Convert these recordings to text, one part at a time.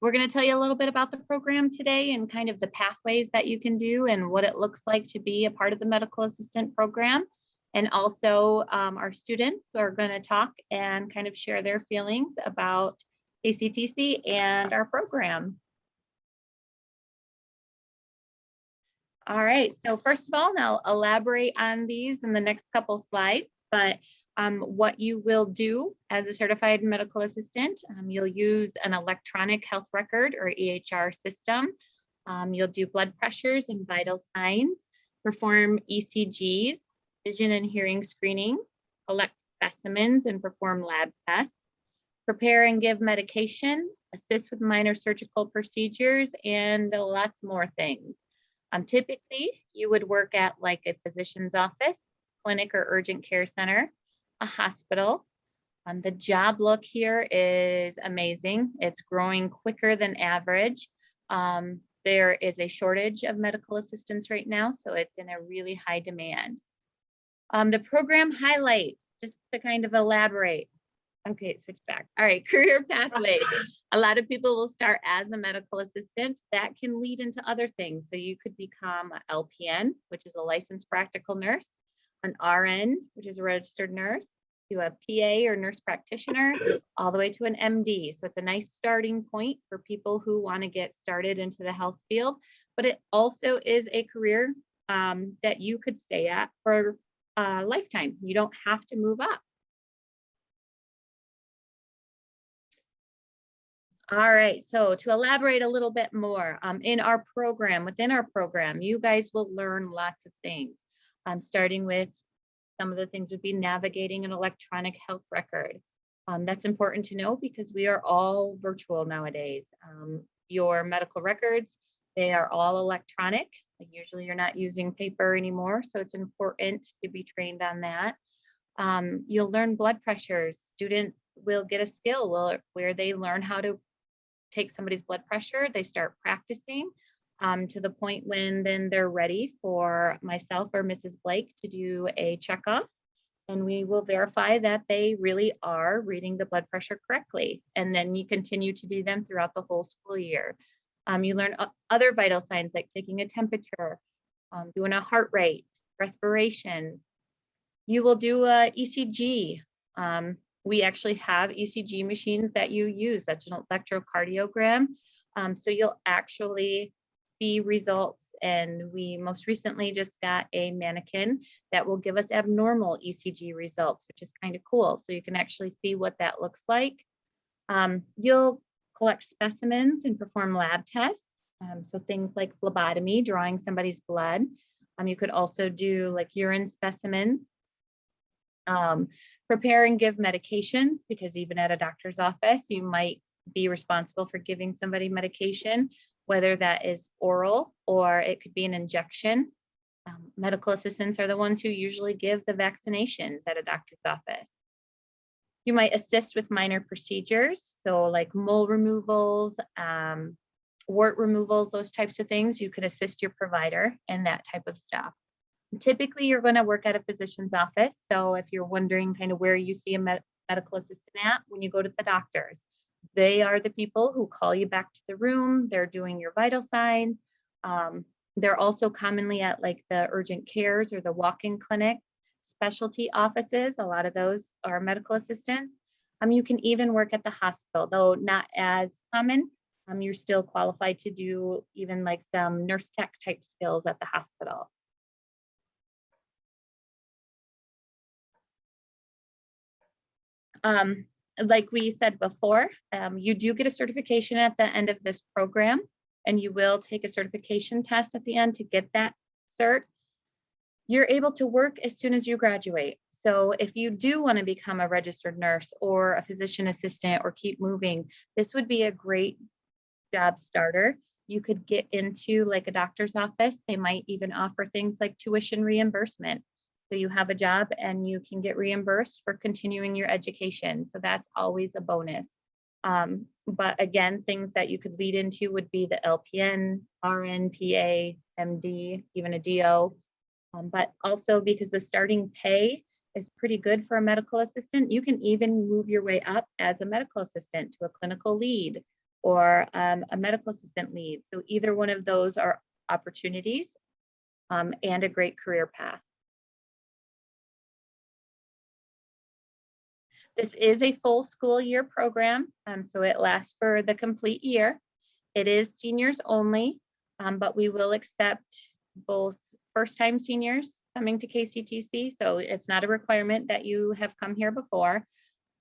We're going to tell you a little bit about the program today and kind of the pathways that you can do and what it looks like to be a part of the medical assistant program. And also um, our students are going to talk and kind of share their feelings about KCTC and our program. All right, so first of all, I'll elaborate on these in the next couple slides, but um, what you will do as a certified medical assistant, um, you'll use an electronic health record or EHR system. Um, you'll do blood pressures and vital signs, perform ECGs, vision and hearing screenings, collect specimens and perform lab tests, prepare and give medication, assist with minor surgical procedures, and lots more things. Um, typically, you would work at like a physician's office, clinic or urgent care center, a hospital. Um, the job look here is amazing. It's growing quicker than average. Um, there is a shortage of medical assistants right now, so it's in a really high demand. Um, the program highlights, just to kind of elaborate. Okay, switch back. All right, career pathway. A lot of people will start as a medical assistant. That can lead into other things. So you could become a LPN, which is a licensed practical nurse, an RN, which is a registered nurse, to a PA or nurse practitioner, all the way to an MD. So it's a nice starting point for people who want to get started into the health field. But it also is a career um, that you could stay at for a lifetime. You don't have to move up. All right, so to elaborate a little bit more, um, in our program, within our program, you guys will learn lots of things. Um, starting with some of the things would be navigating an electronic health record. Um, that's important to know because we are all virtual nowadays. Um, your medical records, they are all electronic. Like usually you're not using paper anymore, so it's important to be trained on that. Um, you'll learn blood pressures. Students will get a skill where, where they learn how to take somebody's blood pressure, they start practicing um, to the point when then they're ready for myself or Mrs. Blake to do a checkoff. And we will verify that they really are reading the blood pressure correctly. And then you continue to do them throughout the whole school year. Um, you learn other vital signs like taking a temperature, um, doing a heart rate, respiration. You will do a ECG. Um, we actually have ECG machines that you use. That's an electrocardiogram. Um, so you'll actually see results. And we most recently just got a mannequin that will give us abnormal ECG results, which is kind of cool. So you can actually see what that looks like. Um, you'll collect specimens and perform lab tests. Um, so things like phlebotomy, drawing somebody's blood. Um, you could also do like urine specimens. Um, prepare and give medications because even at a doctor's office, you might be responsible for giving somebody medication whether that is oral or it could be an injection. Um, medical assistants are the ones who usually give the vaccinations at a doctor's office. You might assist with minor procedures, so like mole removals, um, wart removals, those types of things. You could assist your provider in that type of stuff. Typically, you're going to work at a physician's office. So if you're wondering kind of where you see a med medical assistant at when you go to the doctor's, they are the people who call you back to the room. They're doing your vital signs. Um, they're also commonly at like the urgent cares or the walk-in clinic specialty offices. A lot of those are medical assistants. Um, you can even work at the hospital, though not as common. Um, you're still qualified to do even like some nurse tech type skills at the hospital. Um, like we said before, um, you do get a certification at the end of this program, and you will take a certification test at the end to get that cert. You're able to work as soon as you graduate. So if you do want to become a registered nurse or a physician assistant or keep moving, this would be a great job starter. You could get into like a doctor's office. They might even offer things like tuition reimbursement. So you have a job and you can get reimbursed for continuing your education. So that's always a bonus. Um, but again, things that you could lead into would be the LPN, RN, PA, MD, even a DO. Um, but also because the starting pay is pretty good for a medical assistant, you can even move your way up as a medical assistant to a clinical lead or um, a medical assistant lead. So either one of those are opportunities um, and a great career path. This is a full school year program, um, so it lasts for the complete year. It is seniors only, um, but we will accept both first-time seniors coming to KCTC, so it's not a requirement that you have come here before.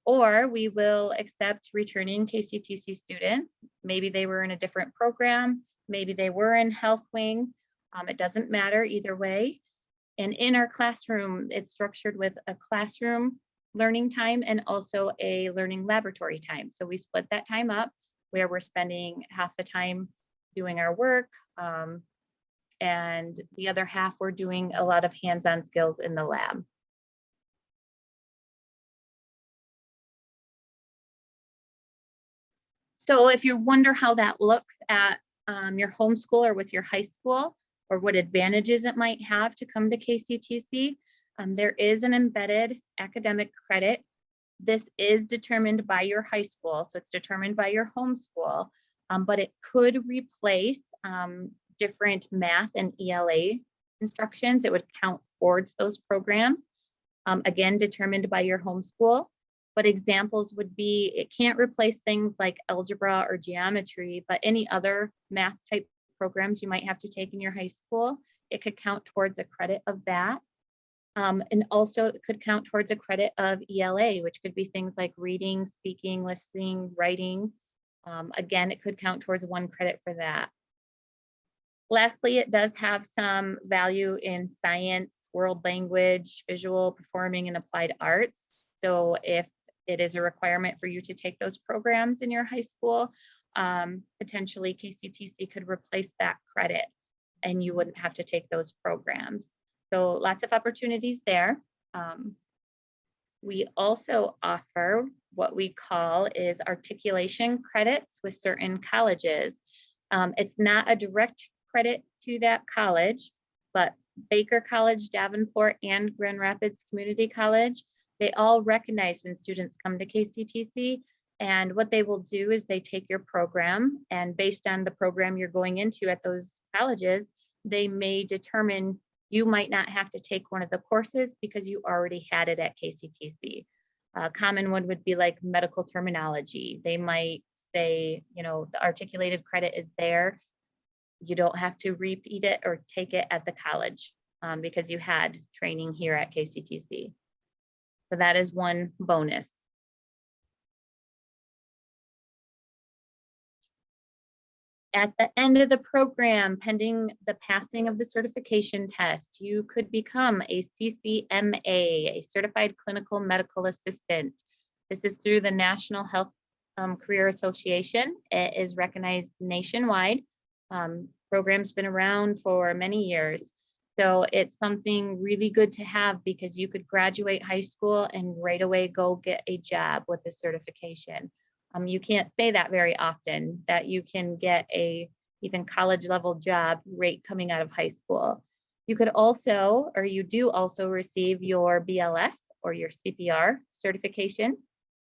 Or we will accept returning KCTC students. Maybe they were in a different program, maybe they were in health wing. Um, it doesn't matter either way. And in our classroom, it's structured with a classroom learning time and also a learning laboratory time. So we split that time up where we're spending half the time doing our work um, and the other half we're doing a lot of hands-on skills in the lab. So if you wonder how that looks at um, your homeschool or with your high school, or what advantages it might have to come to KCTC, um, there is an embedded academic credit. This is determined by your high school, so it's determined by your homeschool, um, but it could replace um, different math and ELA instructions. It would count towards those programs, um, again, determined by your homeschool. But examples would be, it can't replace things like algebra or geometry, but any other math type programs you might have to take in your high school, it could count towards a credit of that. Um, and also it could count towards a credit of ELA, which could be things like reading, speaking, listening, writing. Um, again, it could count towards one credit for that. Lastly, it does have some value in science, world language, visual, performing, and applied arts. So if it is a requirement for you to take those programs in your high school, um, potentially KCTC could replace that credit and you wouldn't have to take those programs. So lots of opportunities there. Um, we also offer what we call is articulation credits with certain colleges. Um, it's not a direct credit to that college, but Baker College, Davenport, and Grand Rapids Community College, they all recognize when students come to KCTC. And what they will do is they take your program and based on the program you're going into at those colleges, they may determine you might not have to take one of the courses because you already had it at KCTC. A common one would be like medical terminology. They might say, you know, the articulated credit is there. You don't have to repeat it or take it at the college um, because you had training here at KCTC. So that is one bonus. At the end of the program, pending the passing of the certification test, you could become a CCMA, a Certified Clinical Medical Assistant. This is through the National Health um, Career Association. It is recognized nationwide. Um, program's been around for many years. So it's something really good to have because you could graduate high school and right away go get a job with the certification. Um, you can't say that very often that you can get a even college level job rate coming out of high school. You could also, or you do also receive your BLS or your CPR certification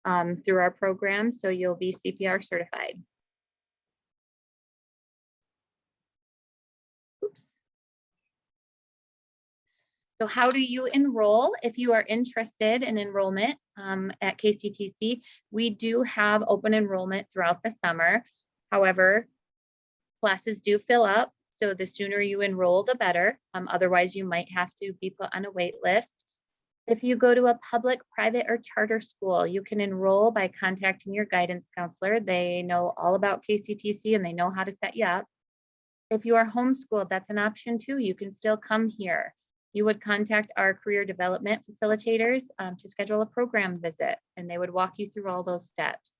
um, through our program. So you'll be CPR certified. So how do you enroll if you are interested in enrollment um, at KCTC? We do have open enrollment throughout the summer. However, classes do fill up. So the sooner you enroll, the better. Um, otherwise, you might have to be put on a wait list. If you go to a public, private, or charter school, you can enroll by contacting your guidance counselor. They know all about KCTC and they know how to set you up. If you are homeschooled, that's an option too. You can still come here you would contact our career development facilitators um, to schedule a program visit and they would walk you through all those steps.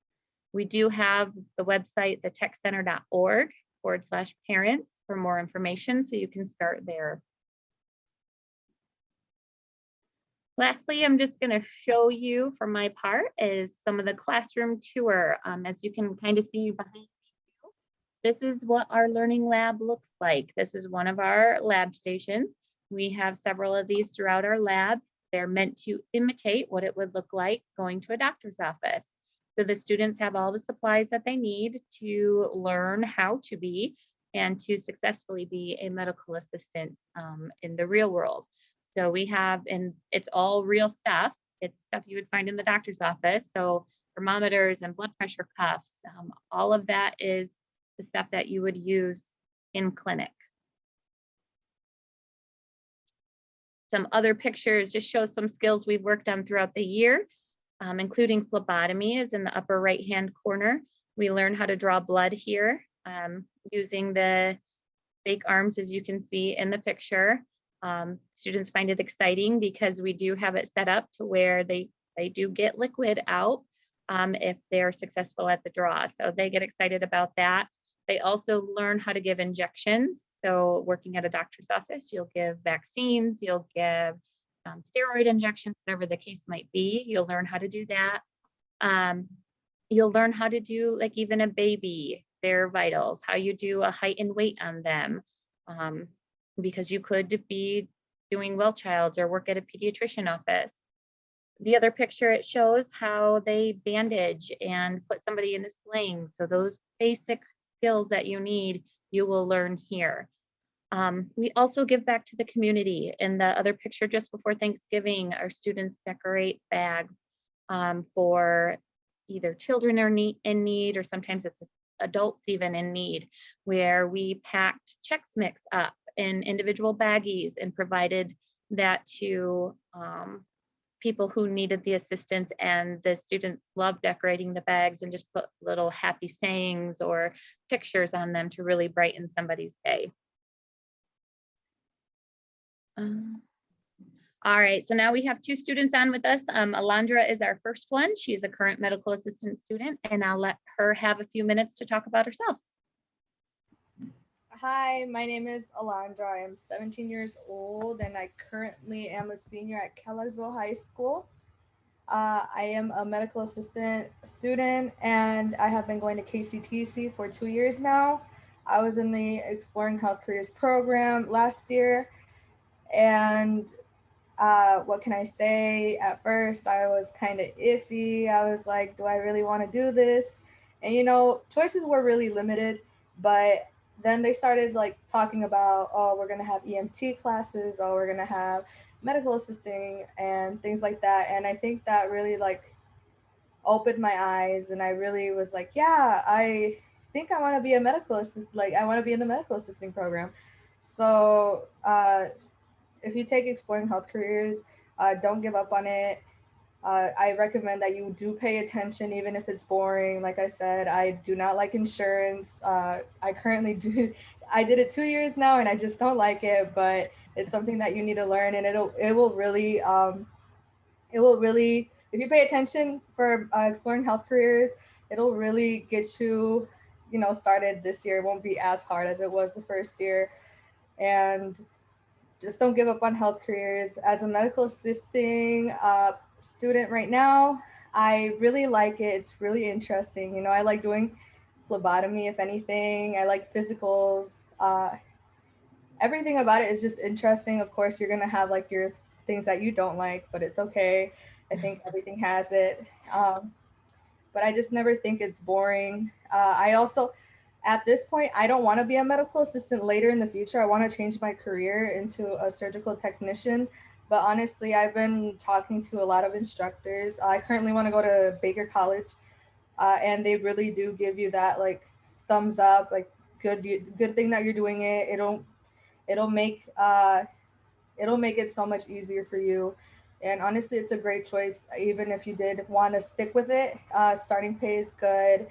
We do have the website, thetechcenter.org forward slash parents for more information, so you can start there. Lastly, I'm just going to show you for my part is some of the classroom tour. Um, as you can kind of see behind me, this is what our learning lab looks like. This is one of our lab stations. We have several of these throughout our lab. They're meant to imitate what it would look like going to a doctor's office. So the students have all the supplies that they need to learn how to be and to successfully be a medical assistant um, in the real world. So we have, and it's all real stuff. It's stuff you would find in the doctor's office. So thermometers and blood pressure cuffs, um, all of that is the stuff that you would use in clinic. Some other pictures just show some skills we've worked on throughout the year, um, including phlebotomy is in the upper right-hand corner. We learn how to draw blood here um, using the fake arms, as you can see in the picture. Um, students find it exciting because we do have it set up to where they, they do get liquid out um, if they're successful at the draw. So they get excited about that. They also learn how to give injections. So working at a doctor's office, you'll give vaccines, you'll give um, steroid injections, whatever the case might be. You'll learn how to do that. Um, you'll learn how to do like even a baby, their vitals, how you do a height and weight on them. Um, because you could be doing well child or work at a pediatrician office. The other picture, it shows how they bandage and put somebody in a sling. So those basic skills that you need, you will learn here. Um, we also give back to the community. In the other picture just before Thanksgiving, our students decorate bags um, for either children are in need or sometimes it's adults even in need, where we packed Chex Mix up in individual baggies and provided that to um, people who needed the assistance and the students loved decorating the bags and just put little happy sayings or pictures on them to really brighten somebody's day. Um, all right, so now we have two students on with us. Um, Alondra is our first one. She's a current medical assistant student and I'll let her have a few minutes to talk about herself. Hi, my name is Alondra. I am 17 years old and I currently am a senior at Kelloggsville High School. Uh, I am a medical assistant student and I have been going to KCTC for two years now. I was in the Exploring Health Careers program last year and uh, what can I say? At first, I was kind of iffy. I was like, do I really want to do this? And you know, choices were really limited, but then they started like talking about, oh, we're gonna have EMT classes, oh, we're gonna have medical assisting and things like that. And I think that really like opened my eyes and I really was like, yeah, I think I wanna be a medical assist like I wanna be in the medical assisting program. So uh, if you take Exploring Health Careers, uh, don't give up on it. Uh, I recommend that you do pay attention, even if it's boring. Like I said, I do not like insurance. Uh, I currently do. I did it two years now, and I just don't like it. But it's something that you need to learn, and it'll it will really um, it will really if you pay attention for uh, exploring health careers, it'll really get you you know started this year. It won't be as hard as it was the first year, and just don't give up on health careers. As a medical assisting uh, student right now. I really like it. It's really interesting. You know, I like doing phlebotomy, if anything. I like physicals. Uh, everything about it is just interesting. Of course, you're going to have like your things that you don't like, but it's okay. I think everything has it. Um, but I just never think it's boring. Uh, I also, at this point, I don't want to be a medical assistant later in the future. I want to change my career into a surgical technician. But honestly, I've been talking to a lot of instructors. I currently want to go to Baker College, uh, and they really do give you that like thumbs up, like good good thing that you're doing it. It'll it'll make uh, it'll make it so much easier for you. And honestly, it's a great choice, even if you did want to stick with it. Uh, starting pay is good,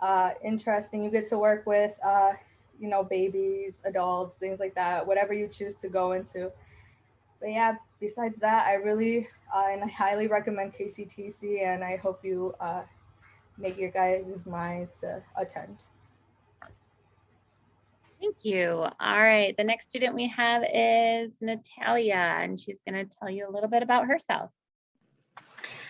uh, interesting. You get to work with, uh, you know, babies, adults, things like that, whatever you choose to go into but yeah, besides that, I really uh, and I highly recommend KCTC, and I hope you uh, make your guys' minds to attend. Thank you. All right, the next student we have is Natalia, and she's going to tell you a little bit about herself.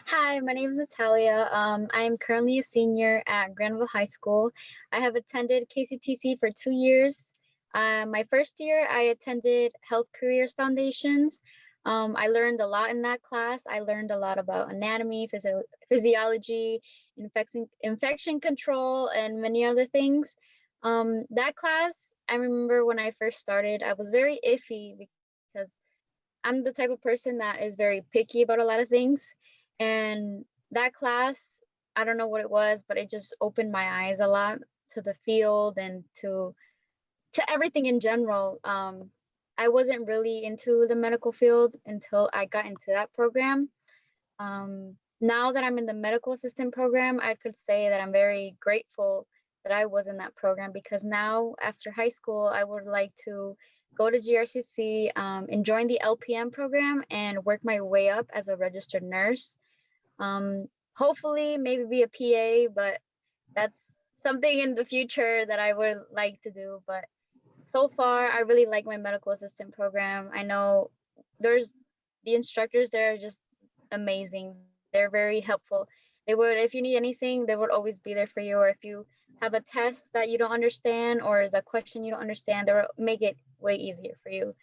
Hi, my name is Natalia. Um, I am currently a senior at Grandville High School. I have attended KCTC for two years uh, my first year, I attended Health Careers Foundations. Um, I learned a lot in that class. I learned a lot about anatomy, physio- physiology, infection, infection control, and many other things. Um, that class, I remember when I first started, I was very iffy because I'm the type of person that is very picky about a lot of things. And that class, I don't know what it was, but it just opened my eyes a lot to the field and to to everything in general. Um, I wasn't really into the medical field until I got into that program. Um, now that I'm in the medical assistant program, I could say that I'm very grateful that I was in that program because now after high school, I would like to go to GRCC um, and join the LPN program and work my way up as a registered nurse. Um, hopefully maybe be a PA, but that's something in the future that I would like to do. But so far, I really like my medical assistant program. I know there's the instructors there are just amazing. They're very helpful. They would, if you need anything, they would always be there for you. Or if you have a test that you don't understand or is a question you don't understand, they will make it way easier for you.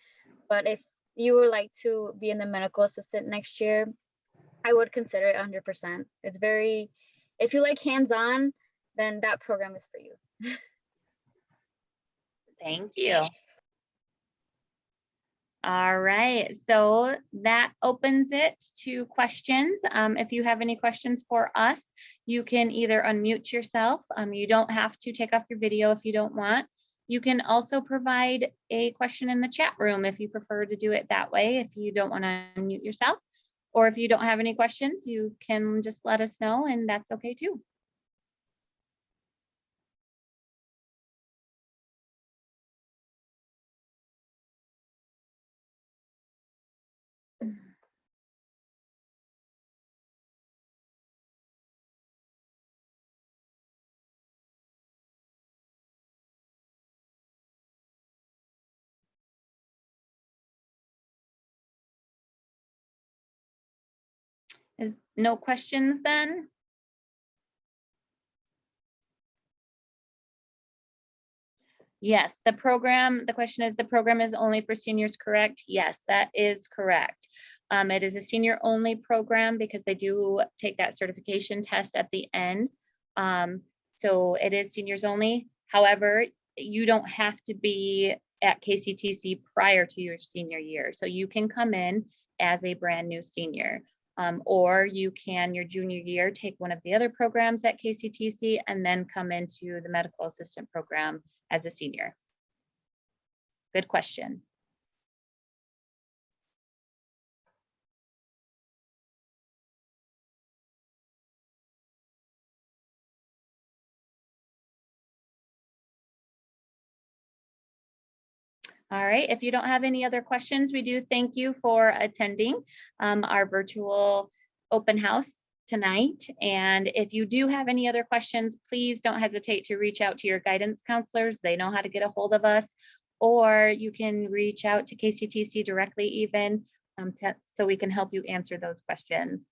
But if you would like to be in the medical assistant next year, I would consider it 100%. It's very, if you like hands-on, then that program is for you. Thank you. All right, so that opens it to questions. Um, if you have any questions for us, you can either unmute yourself. Um, you don't have to take off your video if you don't want. You can also provide a question in the chat room if you prefer to do it that way, if you don't want to unmute yourself. Or if you don't have any questions, you can just let us know and that's okay too. Is no questions then? Yes, the program, the question is, the program is only for seniors, correct? Yes, that is correct. Um, it is a senior only program because they do take that certification test at the end. Um, so it is seniors only. However, you don't have to be at KCTC prior to your senior year. So you can come in as a brand new senior. Um, or you can your junior year take one of the other programs at KCTC and then come into the medical assistant program as a senior. Good question. All right, if you don't have any other questions, we do thank you for attending um, our virtual open house tonight. And if you do have any other questions, please don't hesitate to reach out to your guidance counselors. They know how to get a hold of us. Or you can reach out to KCTC directly even um, to, so we can help you answer those questions.